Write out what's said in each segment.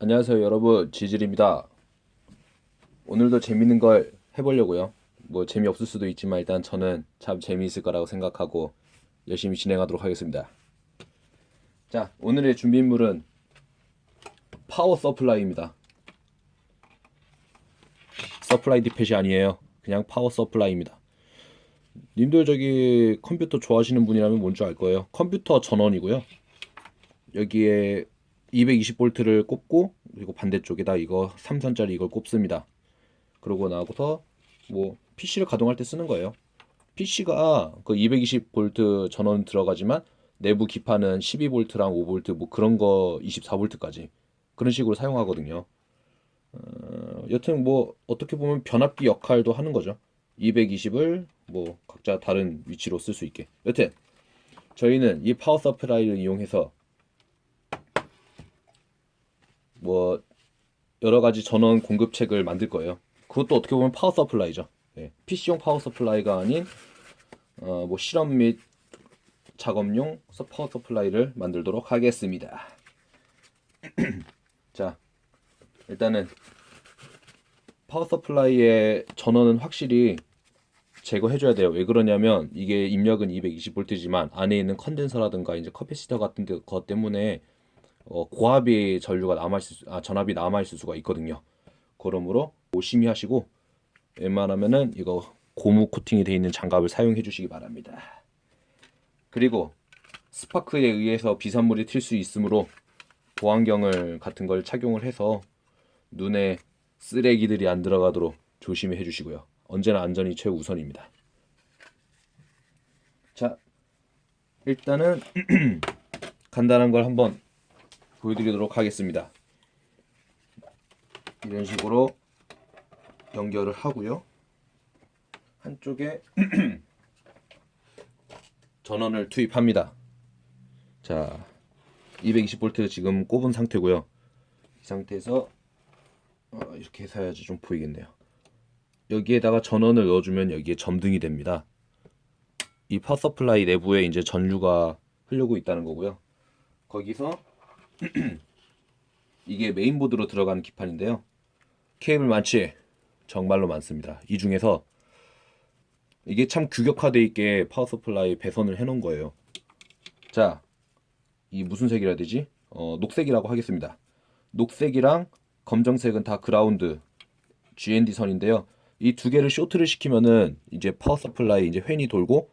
안녕하세요 여러분. 지질입니다. 오늘도 재밌는 걸 해보려고요. 뭐 재미없을 수도 있지만 일단 저는 참 재미있을 거라고 생각하고 열심히 진행하도록 하겠습니다. 자 오늘의 준비물은 power supply입니다. Supply Depot이 아니에요. 그냥 power supply입니다. 님들 저기 컴퓨터 좋아하시는 분이라면 뭔 줄 알 거예요? 컴퓨터 전원이고요. 여기에 220V를 꼽고 그리고 반대쪽에다 이거 3선짜리 이걸 꼽습니다. 그러고 나고서 뭐 PC를 가동할 때 쓰는 거예요. PC가 그 220V 전원 들어가지만 내부 기판은 12V랑 5V 뭐 그런 거 24V까지 그런 식으로 사용하거든요. 어, 여튼 뭐 어떻게 보면 변압기 역할도 하는 거죠. 220을 뭐 각자 다른 위치로 쓸 수 있게. 여튼 저희는 이 power supply를 이용해서 뭐 여러 가지 전원 공급책을 만들 거예요. 그것도 어떻게 보면 power supply죠. 네, PC용 power supply가 아닌 어, 뭐 실험 및 작업용 power supply를 만들도록 하겠습니다. 자, 일단은 power supply의 전원은 확실히 제거해줘야 돼요. 왜 그러냐면 이게 입력은 220V지만 안에 있는 컨덴서라든가 이제 커피시터 같은 것 때문에 어, 고압의 전류가 남아있을 수, 아, 전압이 남아있을 수가 있거든요. 그러므로 조심히 하시고 웬만하면은 이거 고무 코팅이 되어 있는 장갑을 사용해 주시기 바랍니다. 그리고 스파크에 의해서 비산물이 튈 수 있으므로 보안경을 같은 걸 착용을 해서 눈에 쓰레기들이 안 들어가도록 조심히 해주시고요. 언제나 안전이 최우선입니다. 자, 일단은 간단한 걸 한번 보여드리도록 하겠습니다. 이런 식으로 연결을 하고요. 한쪽에 전원을 투입합니다. 자, 220V 지금 꼽은 상태고요. 이 상태에서 어, 이렇게 해서 해야지 좀 보이겠네요. 여기에다가 전원을 넣어주면 여기에 점등이 됩니다. 이 power supply 내부에 이제 전류가 흐르고 있다는 거고요. 거기서 이게 메인보드로 들어가는 기판인데요. 케이블 많지? 정말로 많습니다. 이 중에서 이게 참 규격화되어 있게 power supply 배선을 해놓은 거예요. 자, 이 무슨 색이라 되지? 어, 녹색이라고 하겠습니다. 녹색이랑 검정색은 다 그라운드 GND 선인데요. 이 두 개를 쇼트를 시키면은 이제 파워 서플라이 이제 팬이 돌고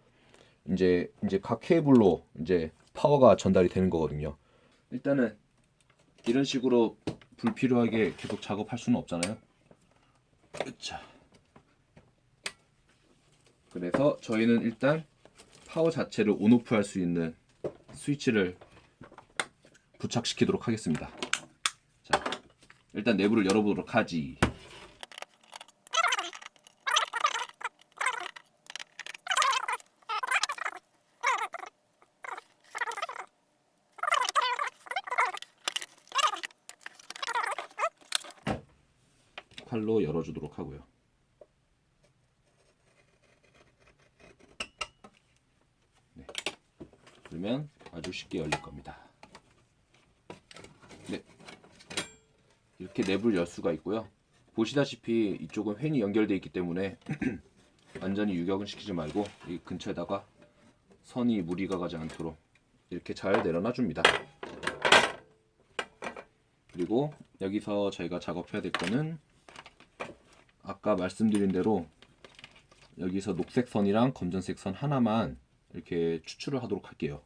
이제 이제 각 케이블로 이제 파워가 전달이 되는 거거든요. 일단은 이런 식으로 불필요하게 계속 작업할 수는 없잖아요. 자. 그래서 저희는 일단 파워 자체를 온오프 할 수 있는 스위치를 부착시키도록 하겠습니다. 자, 일단 내부를 열어보도록 하지. 칼로 열어주도록 하고요. 네. 그러면 아주 쉽게 열릴 겁니다. 네. 이렇게 내부를 열 수가 있고요. 보시다시피 이쪽은 횡이 연결되어 있기 때문에 완전히 유격은 시키지 말고 이 근처에다가 선이 무리가 가지 않도록 이렇게 잘 내려놔 줍니다. 그리고 여기서 저희가 작업해야 될 거는 아까 말씀드린 대로 여기서 녹색 선이랑 검정색 선 하나만 이렇게 추출을 하도록 할게요.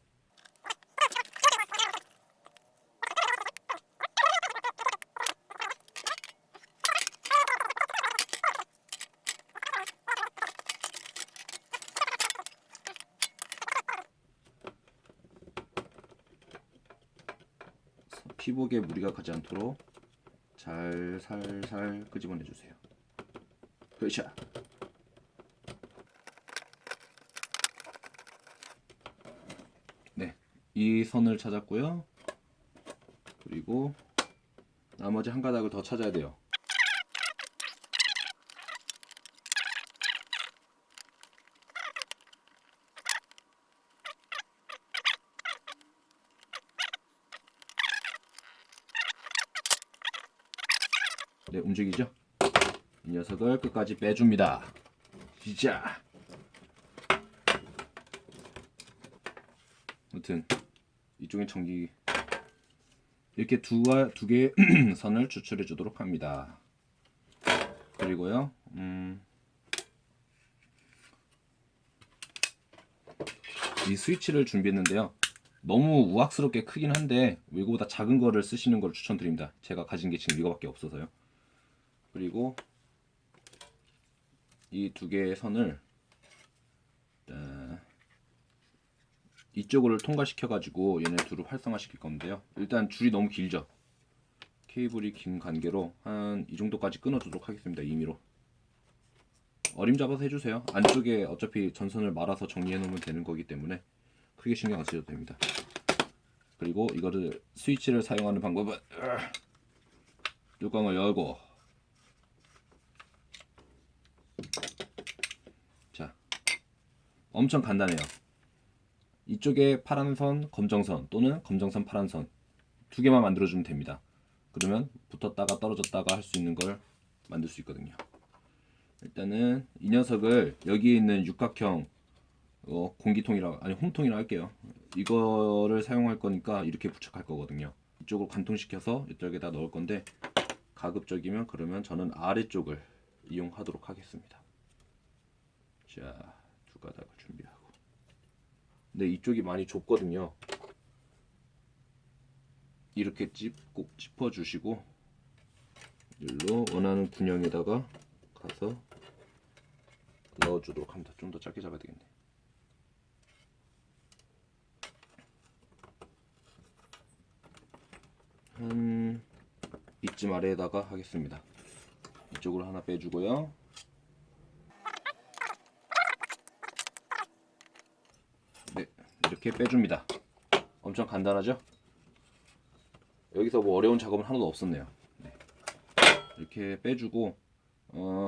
피복에 무리가 가지 않도록 잘 살살 끄집어내 주세요. 으쌰. 네, 이 선을 찾았고요. 그리고 나머지 한 가닥을 더 찾아야 돼요. 네, 움직이죠? 이 녀석을 끝까지 빼줍니다. 진짜. 아무튼 이쪽에 전기 이렇게 두 두 개의 선을 추출해 주도록 합니다. 그리고요, 음, 이 스위치를 준비했는데요. 너무 우악스럽게 크긴 한데 이거보다 작은 거를 쓰시는 걸 추천드립니다. 제가 가진 게 지금 이거밖에 없어서요. 그리고 이 두 개의 선을 자, 이쪽을 통과시켜 가지고 얘네 둘을 활성화 시킬 건데요. 일단 줄이 너무 길죠. 케이블이 긴 관계로 한 이 정도까지 끊어주도록 하겠습니다. 임의로 어림 잡아서 해주세요. 안쪽에 어차피 전선을 말아서 정리해 놓으면 되는 거기 때문에 크게 신경 안 쓰셔도 됩니다. 그리고 이거를 스위치를 사용하는 방법은 뚜껑을 열고 자 엄청 간단해요. 이쪽에 파란 선, 검정 선 또는 검정 선, 파란 선두 개만 만들어주면 됩니다. 그러면 붙었다가 떨어졌다가 할 수 있는 걸 만들 수 있거든요. 일단은 이 녀석을 여기에 있는 육각형 어, 공기통이라 아니 홈통이라 할게요. 이거를 사용할 거니까 이렇게 부착할 거거든요. 이쪽으로 관통시켜서 이쪽에다 넣을 건데 가급적이면 그러면 저는 아래쪽을 이용하도록 하겠습니다. 자, 두 가닥을 준비하고. 근데 이쪽이 많이 좁거든요. 이렇게 찝, 꼭 짚어주시고 일로 원하는 군형에다가 가서 넣어주도록 합니다. 좀더 짧게 잡아야 되겠네. 한 이쯤 아래에다가 하겠습니다. 이쪽으로 하나 빼주고요. 네, 이렇게 빼줍니다. 엄청 간단하죠? 여기서 뭐 어려운 작업은 하나도 없었네요. 네. 이렇게 빼주고 어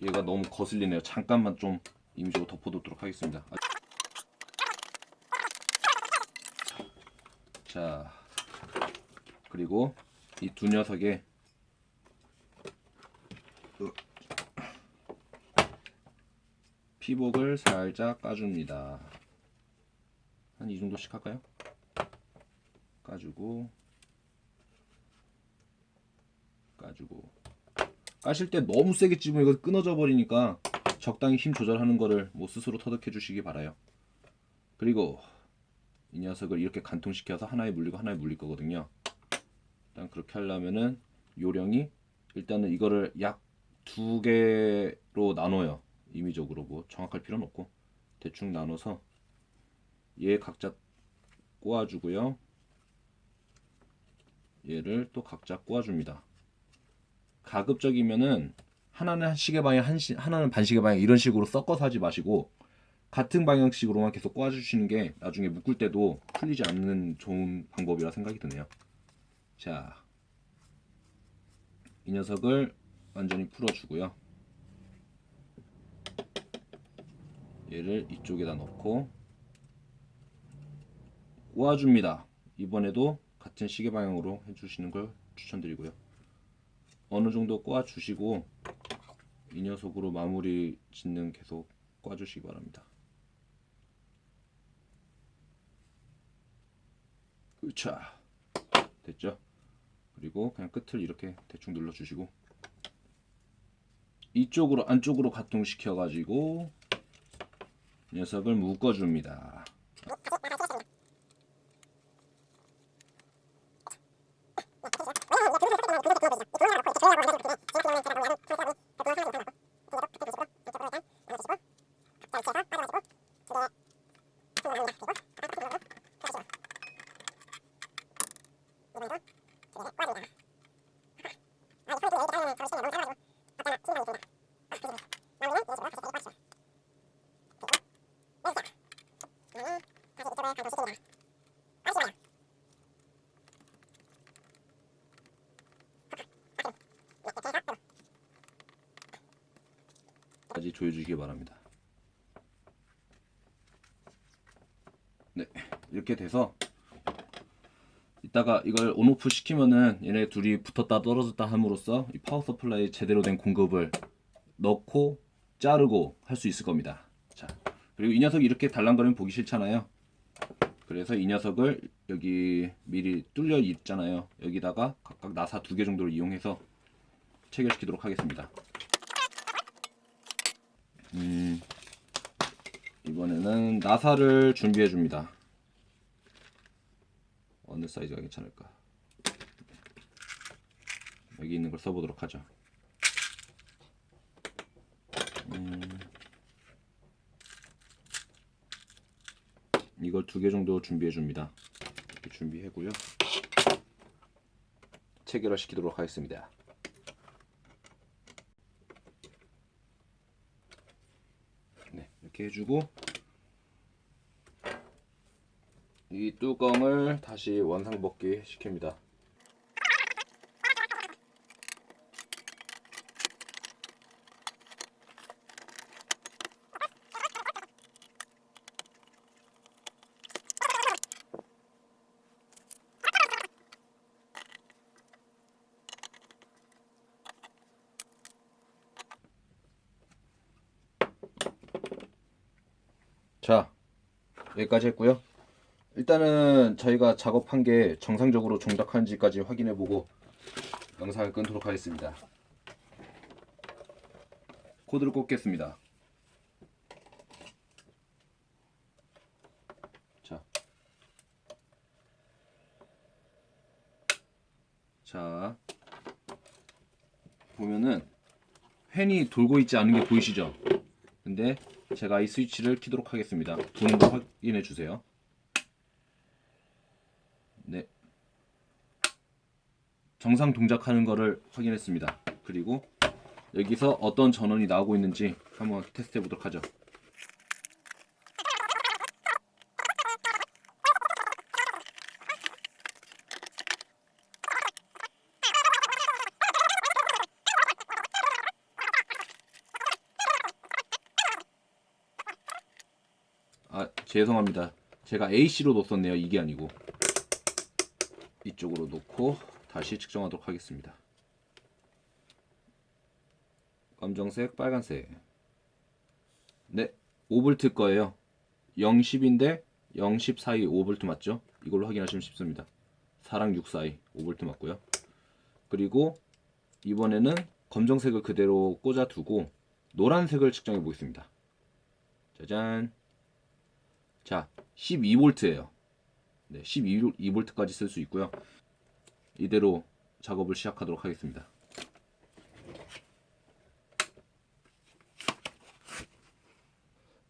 얘가 너무 거슬리네요. 잠깐만 좀 임의적으로 덮어두도록 하겠습니다. 아. 자 그리고 이 두 녀석의 피복을 살짝 까줍니다. 한 이 정도씩 할까요? 까주고 까주고 까실 때 너무 세게 찝으면 이거 끊어져 버리니까 적당히 힘 조절하는 거를 뭐 스스로 터득해 주시기 바라요. 그리고 이 녀석을 이렇게 간통시켜서 하나에 물리고 하나에 물릴 거거든요. 일단 그렇게 하려면은 요령이 일단은 이거를 약 두 개로 나눠요. 임의적으로 뭐 정확할 필요는 없고 대충 나눠서 얘 각자 꼬아주고요. 얘를 또 각자 꼬아줍니다. 가급적이면은 하나는 한 시계 방향 한 시, 하나는 반시계 방향 이런 식으로 섞어서 하지 마시고 같은 방향식으로만 계속 꼬아주시는 게 나중에 묶을 때도 풀리지 않는 좋은 방법이라 생각이 드네요. 자, 이 녀석을 완전히 풀어주고요. 얘를 이쪽에다 넣고 꼬아줍니다. 이번에도 같은 시계 방향으로 해주시는 걸 추천드리고요. 어느 정도 꼬아 주시고 이 녀석으로 마무리 짓는 계속 꼬아 주시기 바랍니다. 으차 됐죠? 그리고 그냥 끝을 이렇게 대충 눌러 주시고 이쪽으로 안쪽으로 가통시켜 가지고 녀석을 묶어 줍니다. 까지 조여주시기 바랍니다. 네, 이렇게 돼서 이따가 이걸 on off 시키면은 얘네 둘이 붙었다 떨어졌다 함으로써 이 power supply 제대로 된 공급을 넣고 자르고 할 수 있을 겁니다. 자, 그리고 이 녀석이 이렇게 달랑거리면 보기 싫잖아요. 그래서 이 녀석을 여기 미리 뚫려 있잖아요. 여기다가 각각 나사 두 개 정도를 이용해서 체결시키도록 하겠습니다. 음, 이번에는 나사를 준비해 줍니다. 어느 사이즈가 괜찮을까? 여기 있는 걸 써보도록 하죠. 음, 이걸 두 개 정도 준비해 줍니다. 이렇게 준비해고요. 체결화 시키도록 하겠습니다. 네, 이렇게 해주고 이 뚜껑을 다시 원상복귀 시킵니다. 자, 여기까지 했고요. 일단은 저희가 작업한 게 정상적으로 종작하는지까지 확인해 보고 영상을 끊도록 하겠습니다. 코드를 꽂겠습니다. 자, 자 보면은 펜이 돌고 있지 않은 게 보이시죠? 근데 제가 이 스위치를 키도록 하겠습니다. 도는 거 확인해 주세요. 네. 정상 동작하는 거를 확인했습니다. 그리고 여기서 어떤 전원이 나오고 있는지 한번 테스트 해 보도록 하죠. 아, 죄송합니다. 제가 AC로 놓았네요. 이게 아니고. 이쪽으로 놓고 다시 측정하도록 하겠습니다. 검정색, 빨간색. 네, 5V 거예요. 0, 10인데 0, 10 사이 5V 맞죠? 이걸로 확인하시면 쉽습니다. 4랑 6 사이 5V 맞고요. 그리고 이번에는 검정색을 그대로 꽂아 두고 노란색을 측정해 보겠습니다. 짜잔. 자, 12V예요. 네, 12V까지 쓸 수 있고요. 이대로 작업을 시작하도록 하겠습니다.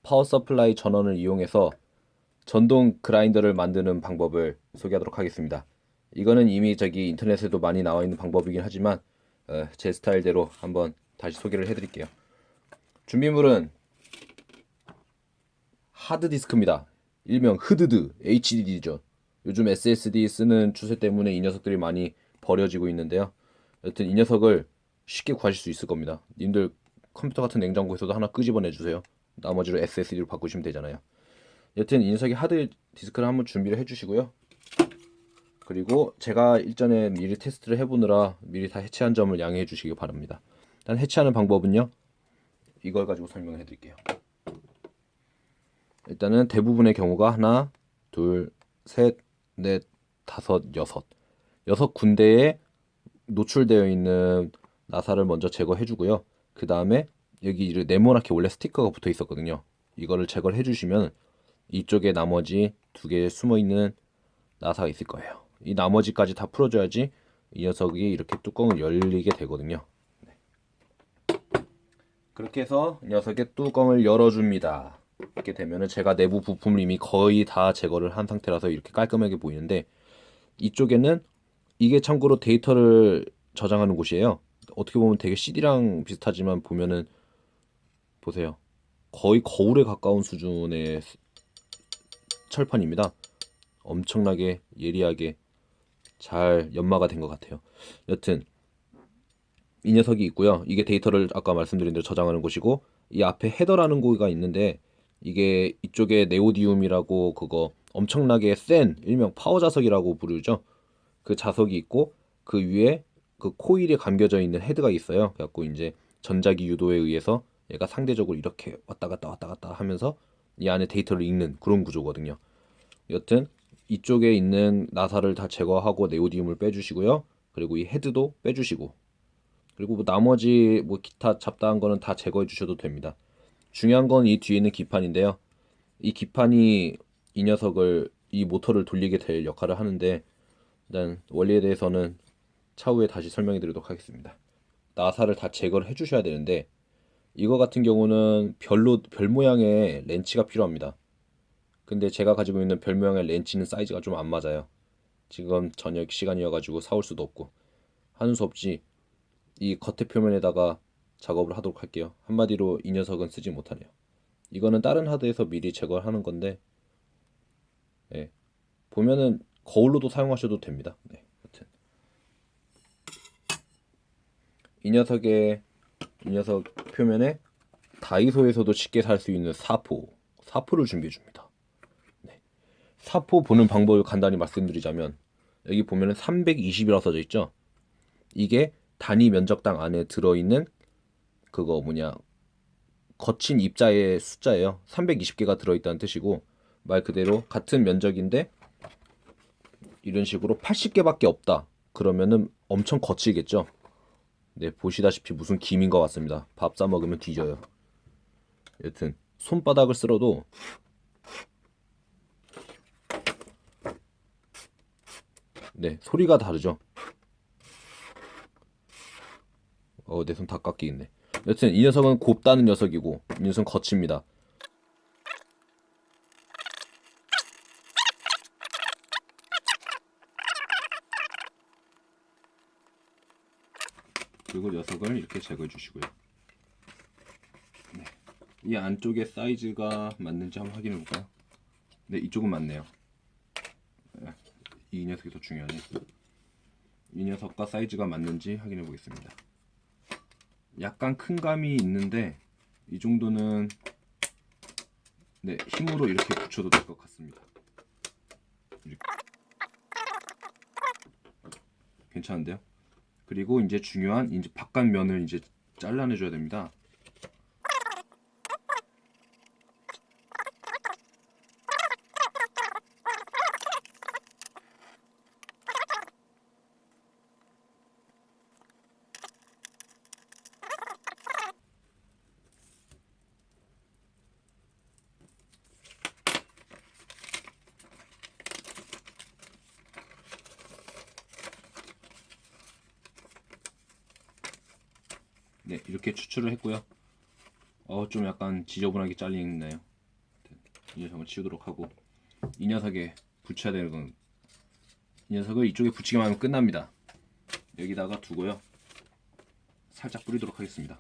power supply 전원을 이용해서 전동 그라인더를 만드는 방법을 소개하도록 하겠습니다. 이거는 이미 저기 인터넷에도 많이 나와 있는 방법이긴 하지만 어, 제 스타일대로 한번 다시 소개를 해드릴게요. 준비물은 하드디스크입니다. 일명 흐드드 HDD죠. 요즘 SSD 쓰는 추세 때문에 이 녀석들이 많이 버려지고 있는데요. 여튼 이 녀석을 쉽게 구하실 수 있을 겁니다. 님들 컴퓨터 같은 냉장고에서도 하나 끄집어내 주세요. 나머지로 SSD로 바꾸시면 되잖아요. 여튼 이 녀석이 하드 디스크를 한번 준비를 해주시고요. 그리고 제가 일전에 미리 테스트를 해보느라 미리 다 해체한 점을 양해해 주시기 바랍니다. 일단 해체하는 방법은요. 이걸 가지고 설명해 드릴게요. 일단은 대부분의 경우가 하나, 둘, 셋, 넷, 다섯, 여섯. 여섯 군데에 노출되어 있는 나사를 먼저 제거해 주고요. 그 다음에 여기 네모나게 원래 스티커가 붙어 있었거든요. 이거를 제거를 해 주시면 이쪽에 나머지 두 개 숨어 있는 나사가 있을 거예요. 이 나머지까지 다 풀어줘야지 이 녀석이 이렇게 뚜껑을 열리게 되거든요. 네. 그렇게 해서 이 녀석의 뚜껑을 열어줍니다. 이렇게 되면은 제가 내부 부품을 이미 거의 다 제거를 한 상태라서 이렇게 깔끔하게 보이는데 이쪽에는 이게 참고로 데이터를 저장하는 곳이에요. 어떻게 보면 되게 CD랑 비슷하지만 보면은 보세요. 거의 거울에 가까운 수준의 철판입니다. 엄청나게 예리하게 잘 연마가 된 것 같아요. 여튼 이 녀석이 있고요. 이게 데이터를 아까 말씀드린 대로 저장하는 곳이고 이 앞에 헤더라는 곳가 있는데 이게 이쪽에 네오디움이라고 그거 엄청나게 센 일명 파워 자석이라고 부르죠. 그 자석이 있고 그 위에 그 코일에 감겨져 있는 헤드가 있어요. 그래갖고 이제 전자기 유도에 의해서 얘가 상대적으로 이렇게 왔다 갔다 왔다 갔다 하면서 이 안에 데이터를 읽는 그런 구조거든요. 여튼 이쪽에 있는 나사를 다 제거하고 네오디움을 빼주시고요. 그리고 이 헤드도 빼주시고 그리고 뭐 나머지 뭐 기타 잡다한 거는 다 제거해 주셔도 됩니다. 중요한 건 이 뒤에 있는 기판인데요. 이 기판이 이 녀석을 이 모터를 돌리게 될 역할을 하는데 일단 원리에 대해서는 차후에 다시 설명해 드리도록 하겠습니다. 나사를 다 제거를 해 주셔야 되는데 이거 같은 경우는 별로 별 모양의 렌치가 필요합니다. 근데 제가 가지고 있는 별 모양의 렌치는 사이즈가 좀 안 맞아요. 지금 저녁 시간이어가지고 사올 수도 없고 하는 수 없지 이 겉에 표면에다가 작업을 하도록 할게요. 한마디로 이 녀석은 쓰지 못하네요. 이거는 다른 하드에서 미리 제거를 하는 건데 예. 보면은 거울로도 사용하셔도 됩니다. 네, 여튼 이 녀석의 이 녀석 표면에 다이소에서도 쉽게 살 수 있는 사포 사포를 준비해 줍니다. 네. 사포 보는 방법을 간단히 말씀드리자면 여기 보면은 320이라고 써져 있죠. 이게 단위 면적당 안에 들어있는 그거 뭐냐 거친 입자의 숫자예요. 320개가 들어있다는 뜻이고 말 그대로 같은 면적인데 이런 식으로 80개밖에 없다. 그러면은 엄청 거칠겠죠. 네 보시다시피 무슨 김인 것 같습니다. 밥 싸 먹으면 뒤져요. 여튼 손바닥을 쓸어도 네 소리가 다르죠. 어, 내 손 다 깎이겠네. 여튼 이 녀석은 곱다는 녀석이고 이 녀석은 거칩니다. 그리고 녀석을 이렇게 제거해 주시고요. 네. 이 안쪽에 사이즈가 맞는지 한번 확인해 볼까요? 네, 이쪽은 맞네요. 네, 이 녀석이 더 중요하네. 이 녀석과 사이즈가 맞는지 확인해 보겠습니다. 약간 큰 감이 있는데 이 정도는 네 힘으로 이렇게 붙여도 될 것 같습니다. 이렇게. 괜찮은데요? 그리고 이제 중요한 이제 바깥 면을 이제 잘라내 줘야 됩니다. 네 이렇게 추출을 했고요. 어 좀 약간 지저분하게 잘리네요. 이 녀석을 치우도록 하고 이 녀석에 붙여야 되는 건 이 녀석을 이쪽에 붙이기만 하면 끝납니다. 여기다가 두고요. 살짝 뿌리도록 하겠습니다.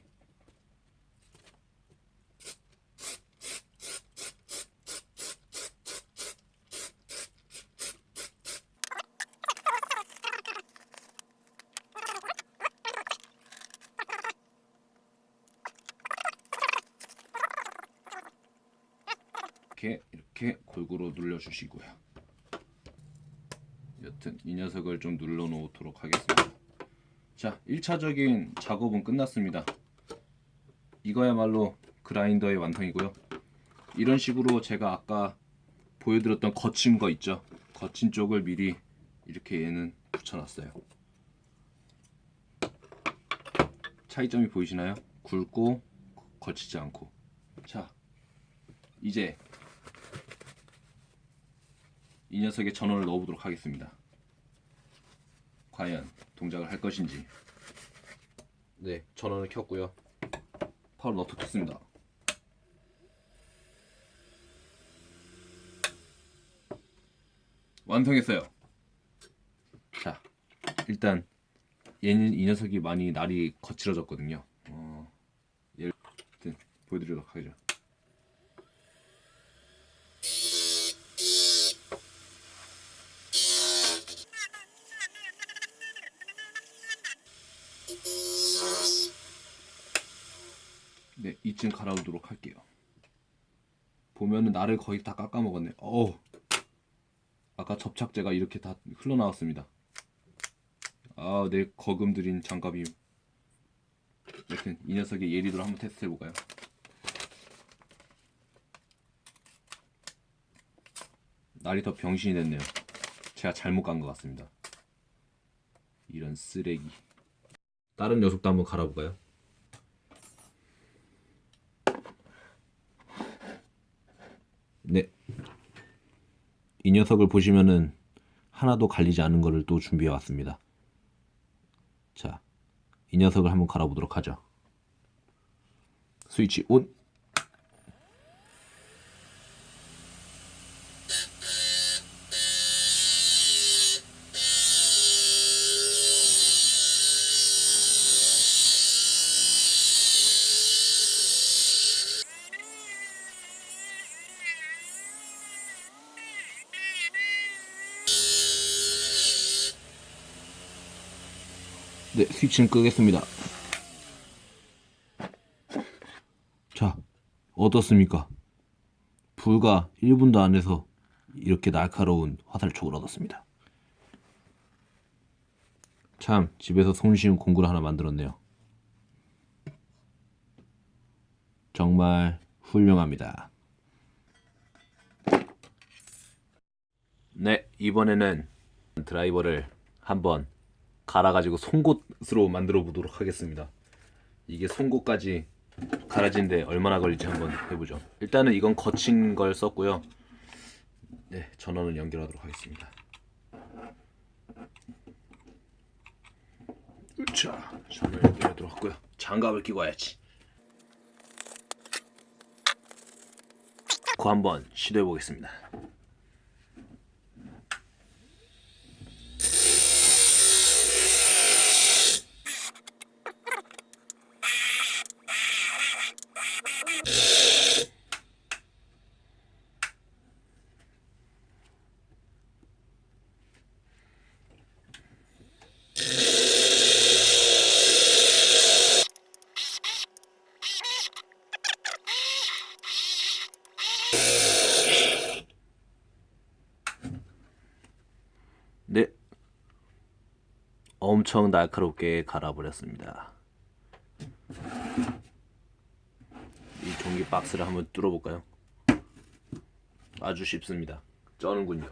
이렇게 이렇게 골고루 눌러주시고요. 여튼 이 녀석을 좀 눌러 놓도록 하겠습니다. 자, 1차적인 작업은 끝났습니다. 이거야말로 그라인더의 완성이고요. 이런 식으로 제가 아까 보여드렸던 거친 거 있죠. 거친 쪽을 미리 이렇게 얘는 붙여놨어요. 차이점이 보이시나요? 굵고 거치지 않고. 자, 이제 이 녀석의 전원을 넣어보도록 하겠습니다. 과연 동작을 할 것인지. 네, 전원을 켰고요. 파워 너트 켰습니다. 완성했어요. 자, 일단 얘는 이 녀석이 많이 날이 거칠어졌거든요. 어, 얘를 일단 보여드리도록 하죠. 네, 이쯤 갈아오도록 할게요. 보면은 날을 거의 다 깎아먹었네. 어우. 아까 접착제가 이렇게 다 흘러나왔습니다. 아, 내 거금 들인 장갑이. 여튼 이 녀석의 예리도를 한번 테스트 해볼까요? 날이 더 병신이 됐네요. 제가 잘못 간 것 같습니다. 이런 쓰레기. 다른 녀석도 한번 갈아볼까요? 네. 이 녀석을 보시면은 하나도 갈리지 않은 거를 또 준비해 왔습니다. 자, 이 녀석을 한번 갈아보도록 하죠. 스위치 온. 네, 스위치는 끄겠습니다. 자, 어떻습니까? 불과 1분도 안 해서 이렇게 날카로운 화살촉을 얻었습니다. 참, 집에서 손쉬운 공구를 하나 만들었네요. 정말 훌륭합니다. 네, 이번에는 드라이버를 한번 갈아가지고 송곳으로 만들어 보도록 하겠습니다. 이게 송곳까지 갈아지는데 얼마나 걸릴지 한번 해보죠. 일단은 이건 거친 걸 썼고요. 네, 전원을 연결하도록 하겠습니다. 자, 전원 연결하도록 하고요. 장갑을 끼고 와야지. 그 한번 시도해 보겠습니다. 네. 엄청 날카롭게 갈아버렸습니다. 이 종이 박스를 한번 뚫어볼까요? 아주 쉽습니다. 쩌는군요.